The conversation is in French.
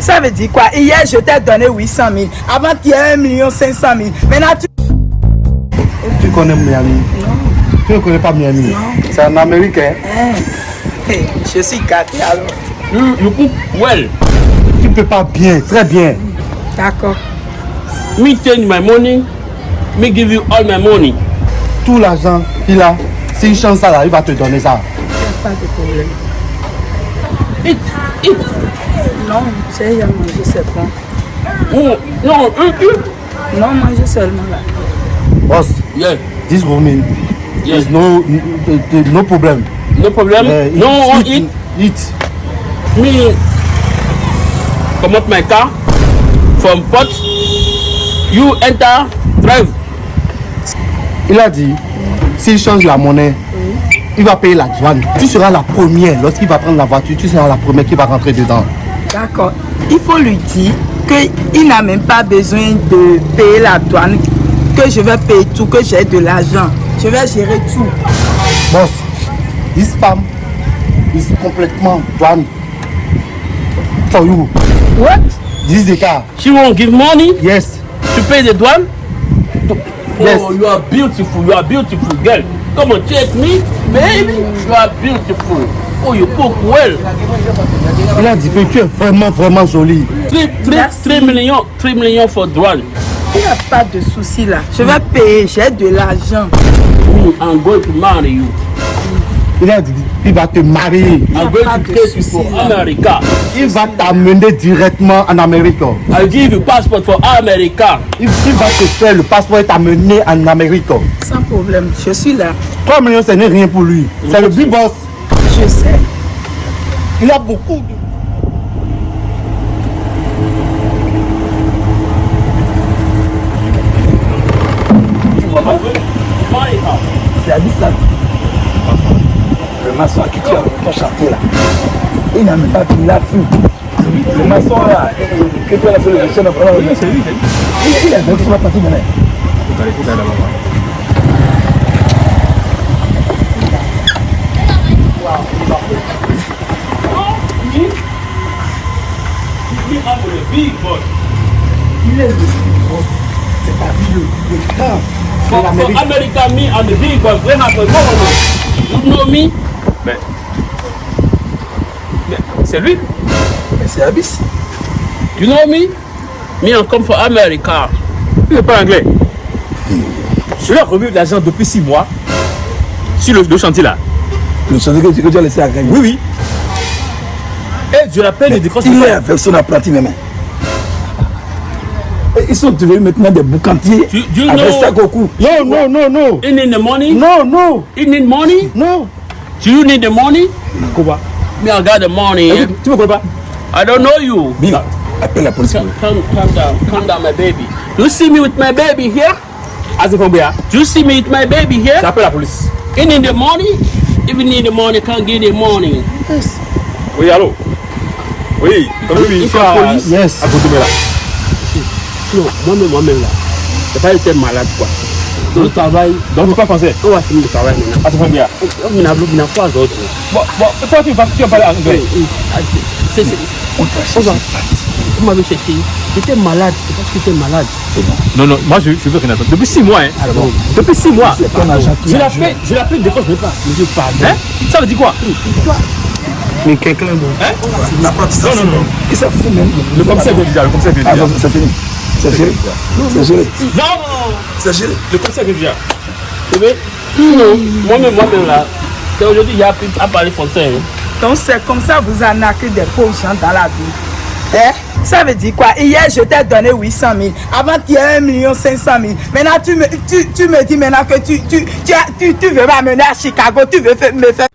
Ça veut dire quoi? Hier, je t'ai donné 800 000. Avant, tu as 1 million 500 000. Maintenant, tu... Tu connais Miami? Non. Tu ne connais pas Miami? Non. C'est un Américain. Hey, je suis gâté alors. You, you cook well. Tu peux pas bien, très bien. D'accord. Me change my money. Me give you all my money. Tout l'argent qu'il a, s'il change ça là, il va te donner ça. Pas de problème. Eat, eat. Non, j'ai déjà mangé, c'est bon. Oh, no, eat, eat. Non, manger seulement là. Boss, Yeah, this woman Yes. is no, no, no problem. no problem? Uh, no, one eat. Eat. Me come out my car from port. You enter, drive. Il a dit, s'il change la monnaie, il va payer la douane. Tu seras la première. Lorsqu'il va prendre la voiture, tu seras la première qui va rentrer dedans. D'accord. Il faut lui dire qu'il n'a même pas besoin de payer la douane, que je vais payer tout, que j'ai de l'argent. Je vais gérer tout. Boss, this femme is complètement douane. For you. What? This is the car. She won't give money? Yes. to pay the douane? Yes. Oh, you are beautiful. You are beautiful girl. Come on, check me, baby. You are beautiful. Oh, you cook well. Il a dit que tu es vraiment, vraiment jolie. Three, three, Merci. three million, three million for douane. Il n'y a pas de souci là. Je vais payer, j'ai de l'argent. I'm going to marry you. Il a dit il va te marier. Il va t'amener directement en Amérique. I'll give you passport for America. Il, il va te faire le passeport et t'amener en Amérique. Sans problème, je suis là. 3 millions, ce n'est rien pour lui. C'est le big boss. Je sais. Il a beaucoup de... C'est Abyss là. Maçon tu as ton chantier là. Il n'a même pas fini la fuite. Le maçon là, que tu as fait le lui, Il il est avec sur la partie maintenant. Il est le big boss. C'est pas lui le, le grand. For, de for l'Amérique. America, me, I'm the big boss. You know me? Mais. Mais c'est lui Mais c'est Abyss. You know me? Me, I come for America. Il n'est pas anglais. Je lui ai remis de l'argent depuis 6 mois sur le, le chantier là. Le chantier que tu, que tu as laissé à gagner. Oui, oui. Et je l'appelle et décroche Il est avec son apprenti même. Et ils sont devenus maintenant des boucantiers Tu- tu avec. Non, non, non, non. You need the money? Non, non, You need money? non. Do you need the money? Quoi Me, I got the money. Eh, Tu me connais I don't know you. Bing, appelle la police. Calm, calm, calm down, calm down, my baby. Do You see me with my baby here? Azefambia, Do you see me with my baby here? j'appelle la police. You need the money? If you need the money, can't give the money. Oui, allô Oui, comme oui, il je suis faut à, police. Yes. à Gotomé là. Non, moi-même, moi-même là. J'ai pas été malade quoi. Le travail, Donc tu parles français on va finir le travail maintenant. Azefambia. On a bloqué trois autres. Bon, bon, toi tu vas tu vas parler anglais C'est, c'est, On t'a on va. cherché. Vous m'avez cherché. J'étais malade, c'est parce que j'étais malade. Non, non, moi je, je veux rien attendre. Depuis 6 mois, hein. Depuis 6 mois. C'est Je l'appelle, je l'appelle, décroche même pas. Monsieur, pardon. Hein? Ça veut dire quoi? Mais quelqu'un bon. L'apprentissage. Non, non, non. Il s'en fout même. Le commissaire vient déjà, le commissaire vient Ah, déjà. non, c'est fini. C'est géré. C'est géré. Non, non, C'est géré. le commissaire vient déjà. Tu veux Non, moi-même, moi-même là. C'est aujourd'hui qu'il a appris à parler français. hein. Donc c'est comme ça que vous arnaquez des pauvres gens dans la vie. Hein? Ça veut dire quoi? Hier, je t'ai donné 800 000. Avant, tu as 1 million 500 000. Maintenant, tu me, tu, tu me dis maintenant que tu, tu, tu, as- tu, tu veux m'amener à Chicago. Tu veux me faire